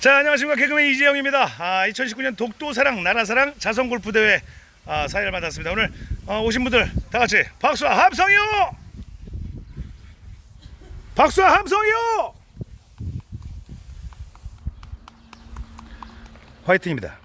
자 안녕하십니까 개그맨 이재영입니다. 아, 2019년 독도사랑 나라사랑 자선골프대회 아, 사회를 받았습니다 오늘 어, 오신 분들 다 같이 박수와 함성이요. 박수와 함성이요. 화이팅입니다.